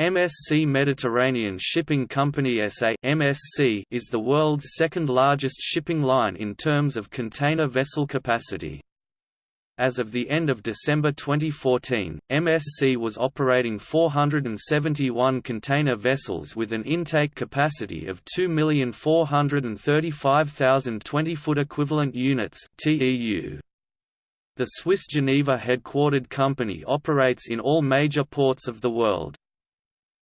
MSC Mediterranean Shipping Company SA (MSC) is the world's second largest shipping line in terms of container vessel capacity. As of the end of December 2014, MSC was operating 471 container vessels with an intake capacity of 2,435,000 20-foot equivalent units (TEU). The Swiss Geneva headquartered company operates in all major ports of the world.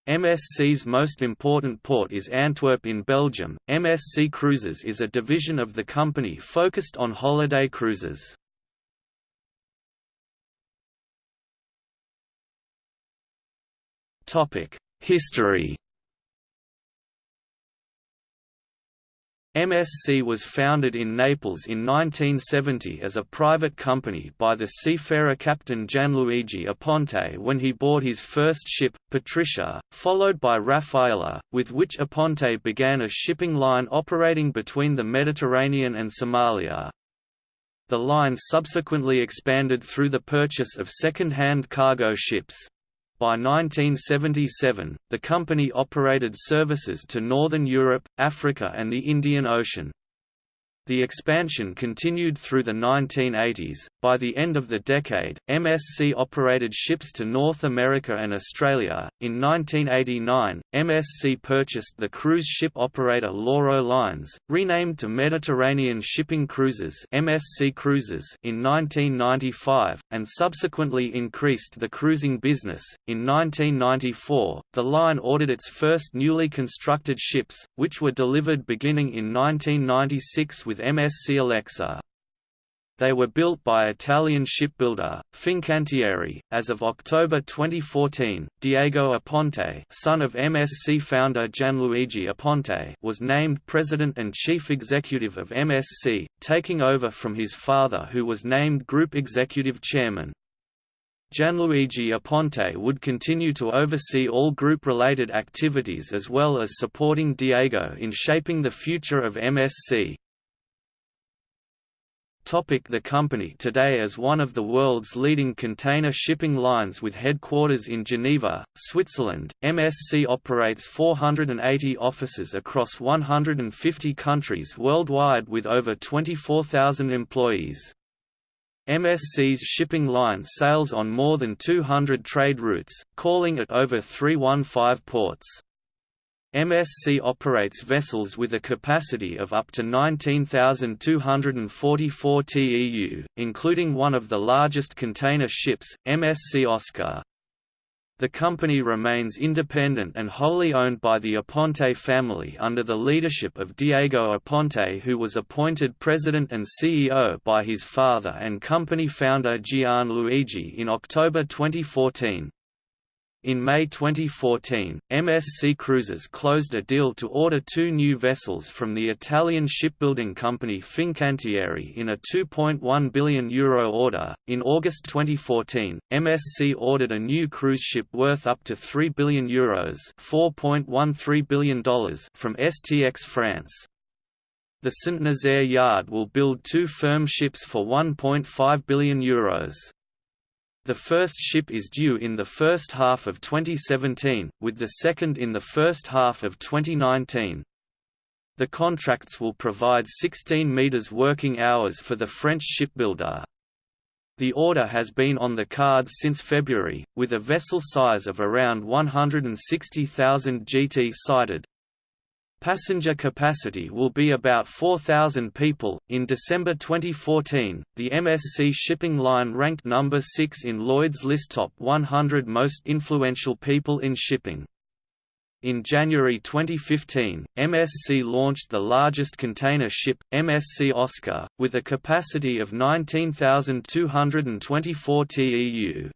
MSC's most important port is Antwerp in Belgium. MSC Cruises is a division of the company focused on holiday cruises. Topic: History MSC was founded in Naples in 1970 as a private company by the seafarer captain Gianluigi Aponte when he bought his first ship, Patricia, followed by Raffaella, with which Aponte began a shipping line operating between the Mediterranean and Somalia. The line subsequently expanded through the purchase of second-hand cargo ships. By 1977, the company operated services to Northern Europe, Africa and the Indian Ocean. The expansion continued through the 1980s. By the end of the decade, MSC operated ships to North America and Australia. In 1989, MSC purchased the cruise ship operator Lauro Lines, renamed to Mediterranean Shipping Cruises (MSC Cruises) in 1995, and subsequently increased the cruising business. In 1994, the line ordered its first newly constructed ships, which were delivered beginning in 1996 with with MSC Alexa. They were built by Italian shipbuilder, Fincantieri. As of October 2014, Diego Aponte son of MSC founder Gianluigi Aponte was named President and Chief Executive of MSC, taking over from his father who was named Group Executive Chairman. Gianluigi Aponte would continue to oversee all group-related activities as well as supporting Diego in shaping the future of MSC. The company today is one of the world's leading container shipping lines with headquarters in Geneva, Switzerland. MSC operates 480 offices across 150 countries worldwide with over 24,000 employees. MSC's shipping line sails on more than 200 trade routes, calling at over 315 ports. MSC operates vessels with a capacity of up to 19,244 TEU, including one of the largest container ships, MSC Oscar. The company remains independent and wholly owned by the Aponte family under the leadership of Diego Aponte who was appointed president and CEO by his father and company founder Gianluigi in October 2014. In May 2014, MSC Cruises closed a deal to order two new vessels from the Italian shipbuilding company Fincantieri in a €2.1 billion Euro order. In August 2014, MSC ordered a new cruise ship worth up to €3 billion Euros $4.13 billion from STX France. The Saint-Nazaire yard will build two firm ships for €1.5 billion. Euros. The first ship is due in the first half of 2017, with the second in the first half of 2019. The contracts will provide 16 meters working hours for the French shipbuilder. The order has been on the cards since February, with a vessel size of around 160,000 GT cited. Passenger capacity will be about 4,000 people. In December 2014, the MSC shipping line ranked number 6 in Lloyd's list top 100 most influential people in shipping. In January 2015, MSC launched the largest container ship, MSC Oscar, with a capacity of 19,224 TEU.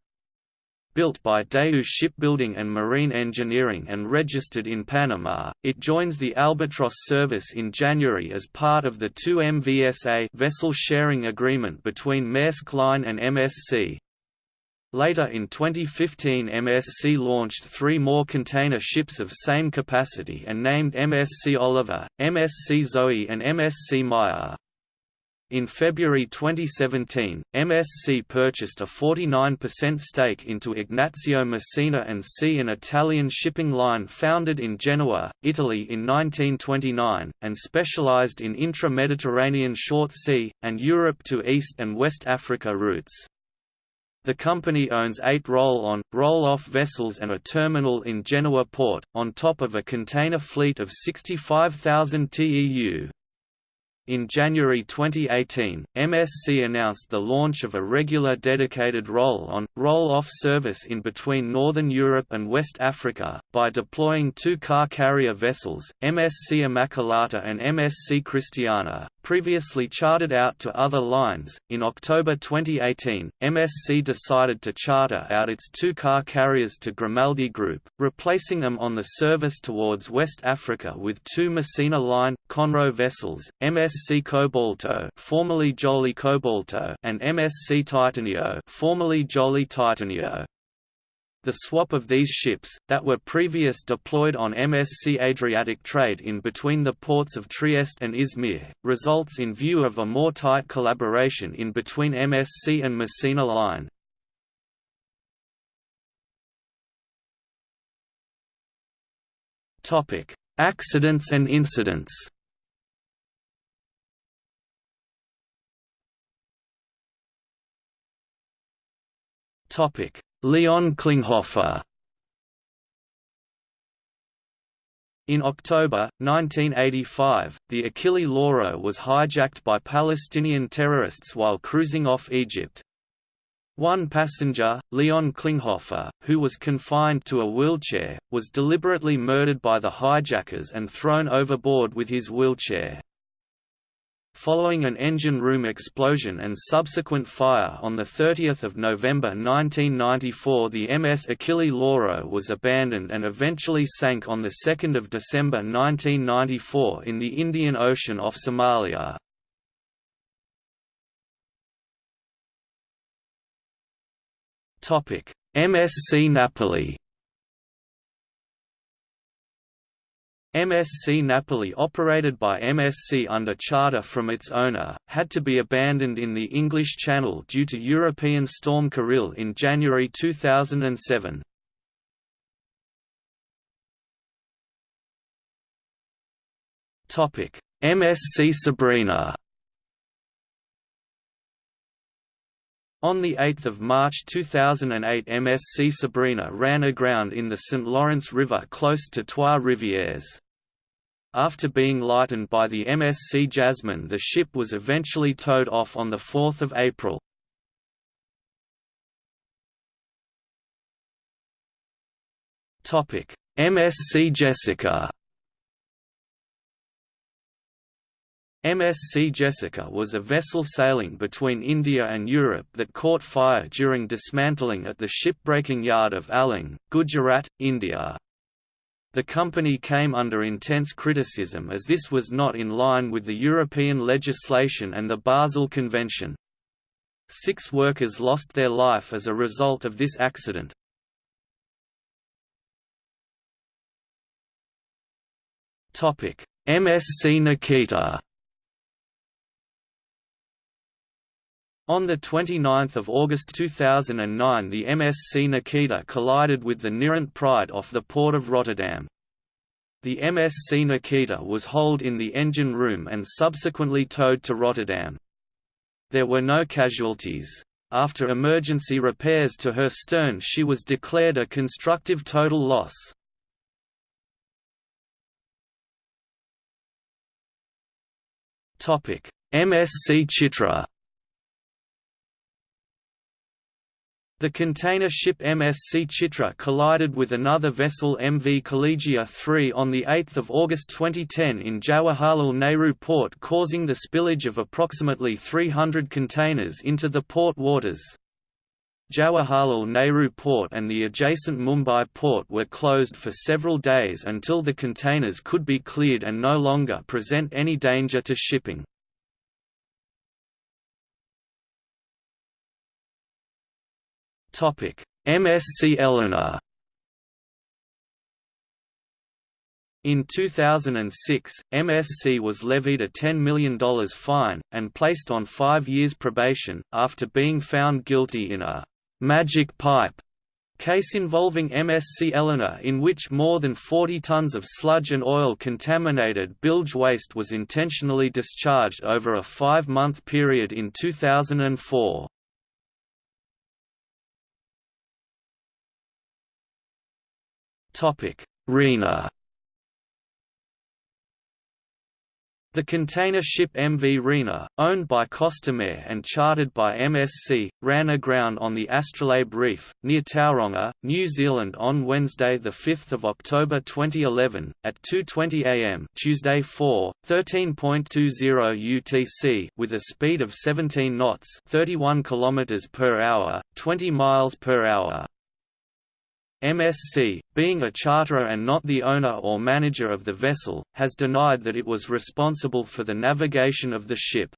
Built by Daewoo Shipbuilding and Marine Engineering and registered in Panama, it joins the Albatross service in January as part of the 2MVSA vessel sharing agreement between Maersk Line and MSC. Later in 2015 MSC launched three more container ships of same capacity and named MSC Oliver, MSC Zoe and MSC Maya. In February 2017, MSC purchased a 49% stake into Ignazio Messina and C, an Italian shipping line founded in Genoa, Italy in 1929, and specialized in intra-Mediterranean short sea, and Europe to East and West Africa routes. The company owns eight roll-on, roll-off vessels and a terminal in Genoa port, on top of a container fleet of 65,000 TEU. In January 2018, MSC announced the launch of a regular dedicated roll-on, roll-off service in between Northern Europe and West Africa, by deploying two car carrier vessels, MSC Immacolata and MSC Cristiana, previously chartered out to other lines. In October 2018, MSC decided to charter out its two car carriers to Grimaldi Group, replacing them on the service towards West Africa with two Messina Line Conro vessels, MSC Cobalto, formerly Jolly Cobalto, and MSC Titanio, formerly Jolly Titanio. The swap of these ships, that were previous deployed on MSC Adriatic trade in between the ports of Trieste and Izmir, results in view of a more tight collaboration in between MSC and Messina Line. Accidents and incidents Topic Leon Klinghoffer In October, 1985, the Achille Lauro was hijacked by Palestinian terrorists while cruising off Egypt. One passenger, Leon Klinghoffer, who was confined to a wheelchair, was deliberately murdered by the hijackers and thrown overboard with his wheelchair. Following an engine room explosion and subsequent fire on 30 November 1994 the MS Achille Lauro was abandoned and eventually sank on 2 December 1994 in the Indian Ocean off Somalia. MSC Napoli MSC Napoli operated by MSC under charter from its owner, had to be abandoned in the English Channel due to European storm Kyrill in January 2007. MSC Sabrina On 8 March 2008 MSC Sabrina ran aground in the St. Lawrence River close to Trois-Rivières. After being lightened by the MSC Jasmine the ship was eventually towed off on 4 April. MSC Jessica MSC Jessica was a vessel sailing between India and Europe that caught fire during dismantling at the shipbreaking yard of Alang, Gujarat, India. The company came under intense criticism as this was not in line with the European legislation and the Basel Convention. Six workers lost their life as a result of this accident. MSC Nikita On 29 August 2009 the MSC Nikita collided with the Nirint Pride off the port of Rotterdam. The MSC Nikita was holed in the engine room and subsequently towed to Rotterdam. There were no casualties. After emergency repairs to her stern she was declared a constructive total loss. MSC Chitra The container ship MSC Chitra collided with another vessel MV Khalijia 3 on 8 August 2010 in Jawaharlal Nehru port causing the spillage of approximately 300 containers into the port waters. Jawaharlal Nehru port and the adjacent Mumbai port were closed for several days until the containers could be cleared and no longer present any danger to shipping. MSc Eleanor In 2006, MSC was levied a $10 million fine, and placed on five years probation, after being found guilty in a «magic pipe» case involving MSC Eleanor in which more than 40 tons of sludge and oil-contaminated bilge waste was intentionally discharged over a five-month period in 2004. Rena The container ship MV Rena, owned by Costamare and chartered by MSC, ran aground on the Astrolabe Reef, near Tauranga, New Zealand on Wednesday 5 October 2011, at 2.20 am Tuesday 4, 13.20 UTC with a speed of 17 knots 31 km per hour, 20 miles per hour. MSC, being a charterer and not the owner or manager of the vessel, has denied that it was responsible for the navigation of the ship.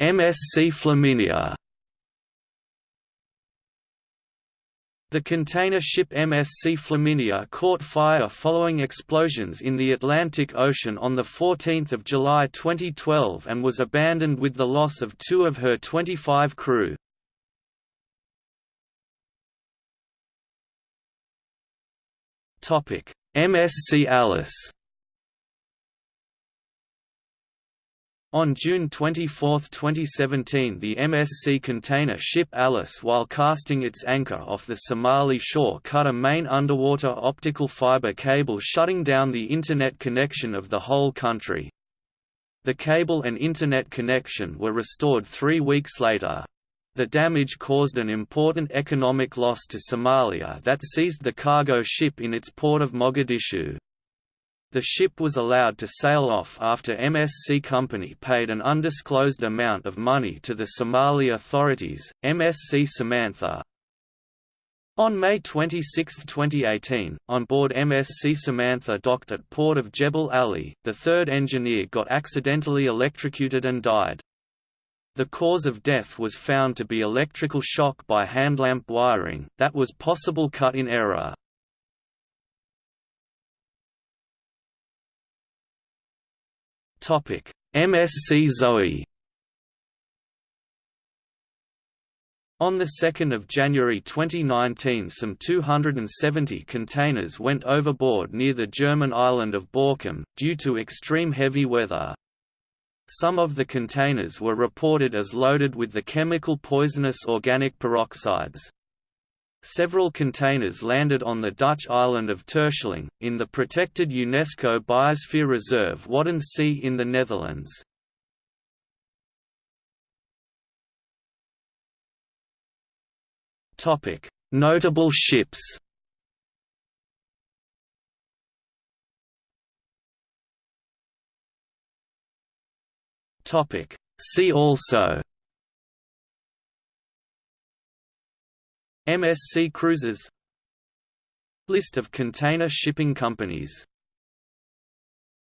MSC Flaminia The container ship MSC Flaminia caught fire following explosions in the Atlantic Ocean on 14 July 2012 and was abandoned with the loss of two of her 25 crew. MSC Alice On June 24, 2017 the MSC container ship Alice while casting its anchor off the Somali shore cut a main underwater optical fiber cable shutting down the Internet connection of the whole country. The cable and Internet connection were restored three weeks later. The damage caused an important economic loss to Somalia that seized the cargo ship in its port of Mogadishu. The ship was allowed to sail off after MSC Company paid an undisclosed amount of money to the Somali authorities. MSC Samantha on May 26, 2018, on board MSC Samantha docked at port of Jebel Ali, the third engineer got accidentally electrocuted and died. The cause of death was found to be electrical shock by handlamp wiring, that was possible cut in error. MSC Zoe. On 2 January 2019 some 270 containers went overboard near the German island of Borkum, due to extreme heavy weather. Some of the containers were reported as loaded with the chemical poisonous organic peroxides. Several containers landed on the Dutch island of Terschelling, in the protected UNESCO Biosphere Reserve Waddenzee in the Netherlands. Notable ships See also MSC Cruises. List of container shipping companies